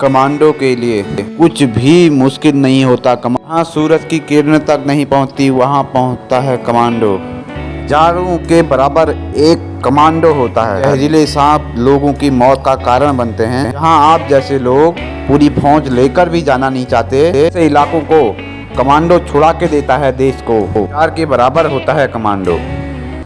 Commando के लिए। कुछ भी मुश्किल नहीं होता। जहाँ सूरज की किरण तक नहीं पहुँचती, वहाँ पहुँचता है कमांडो। जारों के बराबर एक कमांडो होता है। जहरीले सांप लोगों की मौत का कारण बनते हैं। जहाँ आप जैसे लोग पूरी फौज लेकर भी जाना नहीं चाहते, ऐसे इलाकों को कमांडो छुड़ा के देता है देश को। चार के बराबर होता है कमांडो।